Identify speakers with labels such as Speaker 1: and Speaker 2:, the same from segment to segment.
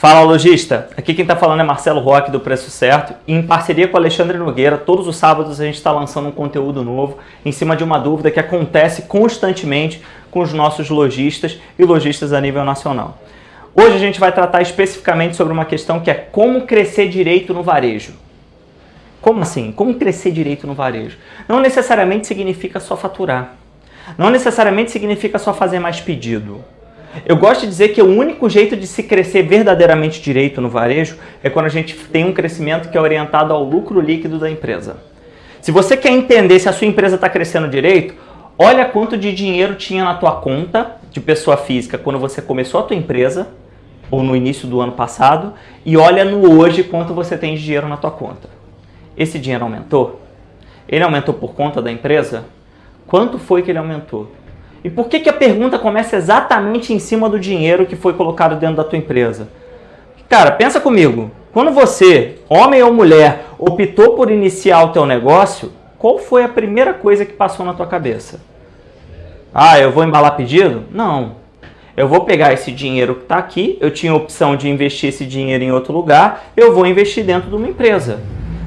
Speaker 1: Fala lojista, aqui quem está falando é Marcelo Roque do Preço Certo e em parceria com Alexandre Nogueira, todos os sábados a gente está lançando um conteúdo novo em cima de uma dúvida que acontece constantemente com os nossos lojistas e lojistas a nível nacional. Hoje a gente vai tratar especificamente sobre uma questão que é como crescer direito no varejo. Como assim? Como crescer direito no varejo? Não necessariamente significa só faturar. Não necessariamente significa só fazer mais pedido. Eu gosto de dizer que o único jeito de se crescer verdadeiramente direito no varejo é quando a gente tem um crescimento que é orientado ao lucro líquido da empresa. Se você quer entender se a sua empresa está crescendo direito, olha quanto de dinheiro tinha na tua conta de pessoa física quando você começou a tua empresa ou no início do ano passado e olha no hoje quanto você tem de dinheiro na tua conta. Esse dinheiro aumentou? Ele aumentou por conta da empresa? Quanto foi que ele aumentou? E por que, que a pergunta começa exatamente em cima do dinheiro que foi colocado dentro da tua empresa? Cara, pensa comigo. Quando você, homem ou mulher, optou por iniciar o teu negócio, qual foi a primeira coisa que passou na tua cabeça? Ah, eu vou embalar pedido? Não. Eu vou pegar esse dinheiro que está aqui, eu tinha a opção de investir esse dinheiro em outro lugar, eu vou investir dentro de uma empresa.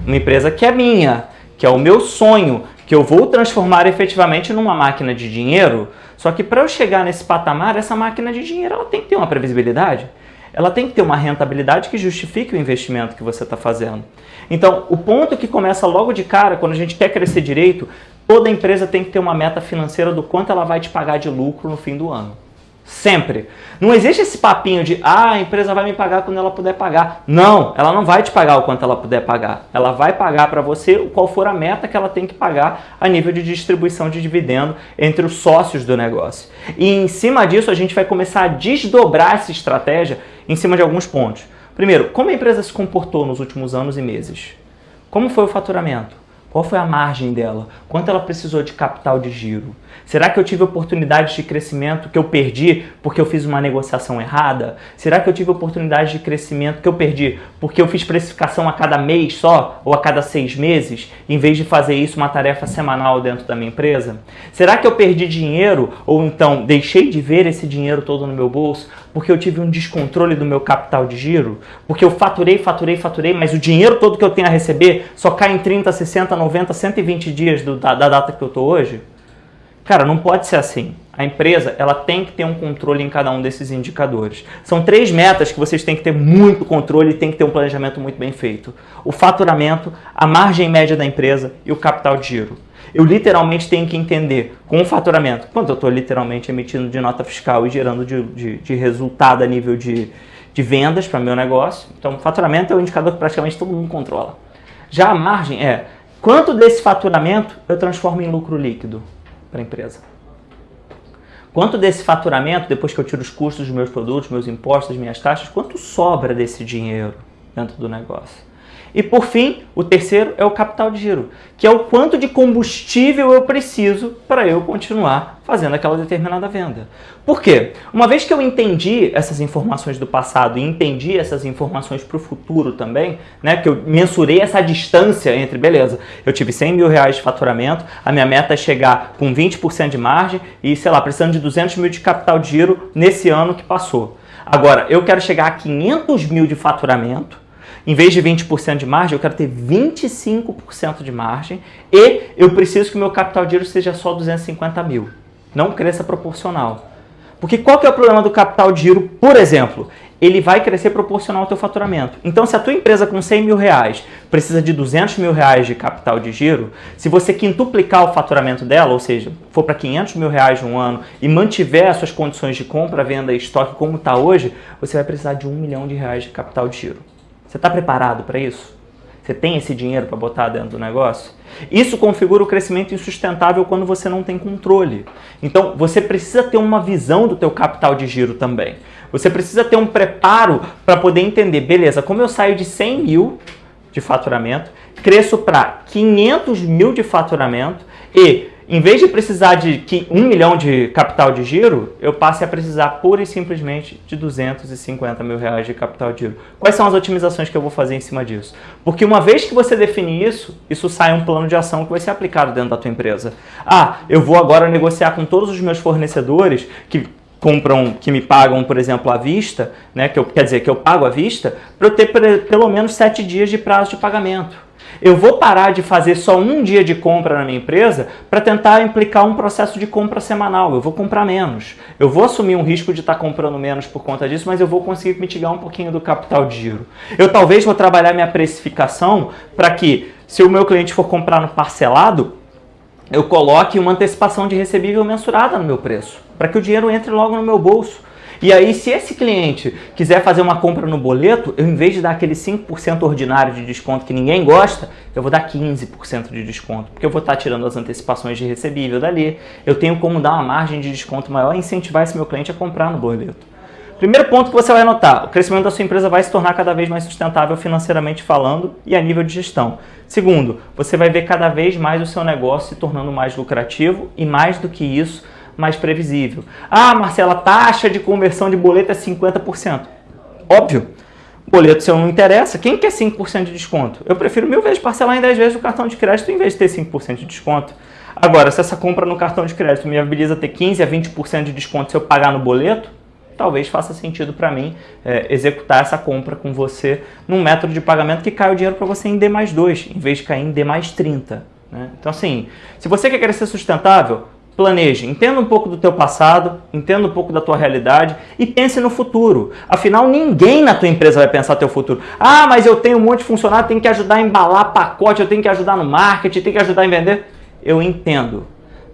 Speaker 1: Uma empresa que é minha, que é o meu sonho, que eu vou transformar efetivamente numa máquina de dinheiro, só que para eu chegar nesse patamar, essa máquina de dinheiro ela tem que ter uma previsibilidade, ela tem que ter uma rentabilidade que justifique o investimento que você está fazendo. Então, o ponto que começa logo de cara, quando a gente quer crescer direito, toda empresa tem que ter uma meta financeira do quanto ela vai te pagar de lucro no fim do ano. Sempre. Não existe esse papinho de, ah, a empresa vai me pagar quando ela puder pagar. Não, ela não vai te pagar o quanto ela puder pagar. Ela vai pagar para você qual for a meta que ela tem que pagar a nível de distribuição de dividendo entre os sócios do negócio. E em cima disso a gente vai começar a desdobrar essa estratégia em cima de alguns pontos. Primeiro, como a empresa se comportou nos últimos anos e meses? Como foi o faturamento? Qual foi a margem dela? Quanto ela precisou de capital de giro? Será que eu tive oportunidades de crescimento que eu perdi porque eu fiz uma negociação errada? Será que eu tive oportunidades de crescimento que eu perdi porque eu fiz precificação a cada mês só ou a cada seis meses, em vez de fazer isso uma tarefa semanal dentro da minha empresa? Será que eu perdi dinheiro ou então deixei de ver esse dinheiro todo no meu bolso porque eu tive um descontrole do meu capital de giro? Porque eu faturei, faturei, faturei, mas o dinheiro todo que eu tenho a receber só cai em 30, 60, 90, 120 dias do, da, da data que eu estou hoje? Cara, não pode ser assim. A empresa ela tem que ter um controle em cada um desses indicadores. São três metas que vocês têm que ter muito controle e tem que ter um planejamento muito bem feito. O faturamento, a margem média da empresa e o capital de giro. Eu literalmente tenho que entender com o faturamento, quanto eu estou literalmente emitindo de nota fiscal e gerando de, de, de resultado a nível de, de vendas para meu negócio. Então, faturamento é o indicador que praticamente todo mundo controla. Já a margem é quanto desse faturamento eu transformo em lucro líquido para a empresa. Quanto desse faturamento, depois que eu tiro os custos dos meus produtos, meus impostos, minhas taxas, quanto sobra desse dinheiro dentro do negócio? E por fim, o terceiro é o capital de giro, que é o quanto de combustível eu preciso para eu continuar fazendo aquela determinada venda. Por quê? Uma vez que eu entendi essas informações do passado e entendi essas informações para o futuro também, né, que eu mensurei essa distância entre, beleza, eu tive 100 mil reais de faturamento, a minha meta é chegar com 20% de margem e, sei lá, precisando de 200 mil de capital de giro nesse ano que passou. Agora, eu quero chegar a 500 mil de faturamento, em vez de 20% de margem, eu quero ter 25% de margem e eu preciso que o meu capital de giro seja só 250 mil. Não cresça proporcional. Porque qual que é o problema do capital de giro, por exemplo? Ele vai crescer proporcional ao teu faturamento. Então, se a tua empresa com 100 mil reais precisa de 200 mil reais de capital de giro, se você quintuplicar o faturamento dela, ou seja, for para 500 mil reais um ano e mantiver as suas condições de compra, venda e estoque como está hoje, você vai precisar de um milhão de reais de capital de giro. Você está preparado para isso? Você tem esse dinheiro para botar dentro do negócio? Isso configura o crescimento insustentável quando você não tem controle. Então, você precisa ter uma visão do teu capital de giro também. Você precisa ter um preparo para poder entender, beleza, como eu saio de 100 mil de faturamento, cresço para 500 mil de faturamento e em vez de precisar de 1 milhão de capital de giro, eu passe a precisar pura e simplesmente de 250 mil reais de capital de giro. Quais são as otimizações que eu vou fazer em cima disso? Porque uma vez que você define isso, isso sai um plano de ação que vai ser aplicado dentro da tua empresa. Ah, eu vou agora negociar com todos os meus fornecedores que compram, que me pagam, por exemplo, à vista, né, que eu, quer dizer, que eu pago à vista, para eu ter pelo menos sete dias de prazo de pagamento. Eu vou parar de fazer só um dia de compra na minha empresa para tentar implicar um processo de compra semanal. Eu vou comprar menos. Eu vou assumir um risco de estar tá comprando menos por conta disso, mas eu vou conseguir mitigar um pouquinho do capital de giro. Eu talvez vou trabalhar minha precificação para que, se o meu cliente for comprar no parcelado, eu coloque uma antecipação de recebível mensurada no meu preço, para que o dinheiro entre logo no meu bolso. E aí, se esse cliente quiser fazer uma compra no boleto, eu, em vez de dar aquele 5% ordinário de desconto que ninguém gosta, eu vou dar 15% de desconto, porque eu vou estar tirando as antecipações de recebível dali. Eu tenho como dar uma margem de desconto maior e incentivar esse meu cliente a comprar no boleto. Primeiro ponto que você vai notar, o crescimento da sua empresa vai se tornar cada vez mais sustentável financeiramente falando e a nível de gestão. Segundo, você vai ver cada vez mais o seu negócio se tornando mais lucrativo e mais do que isso, mais previsível. Ah, Marcela, taxa de conversão de boleto é 50%. Óbvio, boleto seu não interessa. Quem quer 5% de desconto? Eu prefiro mil vezes parcelar em 10 vezes o cartão de crédito em vez de ter 5% de desconto. Agora, se essa compra no cartão de crédito me habilita ter 15 a 20% de desconto se eu pagar no boleto, talvez faça sentido para mim é, executar essa compra com você num método de pagamento que cai o dinheiro para você em D mais 2, em vez de cair em D mais 30. Né? Então assim, se você quer crescer sustentável, Planeje, entenda um pouco do teu passado, entenda um pouco da tua realidade e pense no futuro. Afinal, ninguém na tua empresa vai pensar teu futuro. Ah, mas eu tenho um monte de funcionário, tenho que ajudar a embalar pacote, eu tenho que ajudar no marketing, tenho que ajudar a vender. Eu entendo.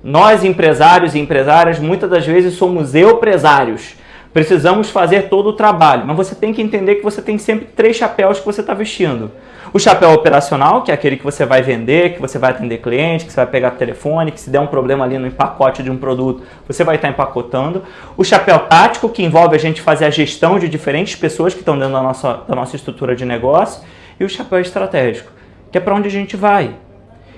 Speaker 1: Nós, empresários e empresárias, muitas das vezes somos empresários. Precisamos fazer todo o trabalho, mas você tem que entender que você tem sempre três chapéus que você está vestindo. O chapéu operacional, que é aquele que você vai vender, que você vai atender cliente, que você vai pegar telefone, que se der um problema ali no pacote de um produto, você vai estar empacotando. O chapéu tático, que envolve a gente fazer a gestão de diferentes pessoas que estão dentro da nossa, da nossa estrutura de negócio. E o chapéu estratégico, que é para onde a gente vai.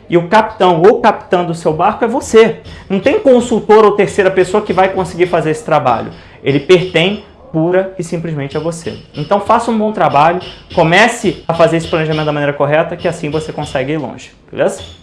Speaker 1: E o capitão ou capitã do seu barco é você. Não tem consultor ou terceira pessoa que vai conseguir fazer esse trabalho. Ele pertence pura e simplesmente a você. Então faça um bom trabalho, comece a fazer esse planejamento da maneira correta, que assim você consegue ir longe, beleza?